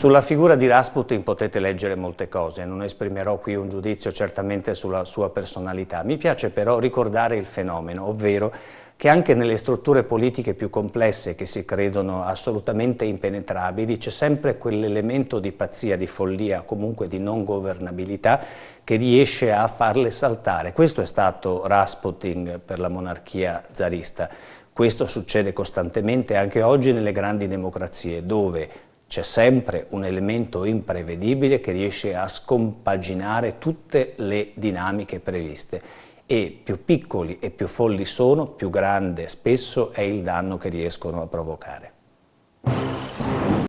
Sulla figura di Rasputin potete leggere molte cose, non esprimerò qui un giudizio certamente sulla sua personalità. Mi piace però ricordare il fenomeno, ovvero che anche nelle strutture politiche più complesse che si credono assolutamente impenetrabili c'è sempre quell'elemento di pazzia, di follia, comunque di non governabilità che riesce a farle saltare. Questo è stato Rasputin per la monarchia zarista. Questo succede costantemente anche oggi nelle grandi democrazie, dove c'è sempre un elemento imprevedibile che riesce a scompaginare tutte le dinamiche previste e più piccoli e più folli sono, più grande spesso è il danno che riescono a provocare.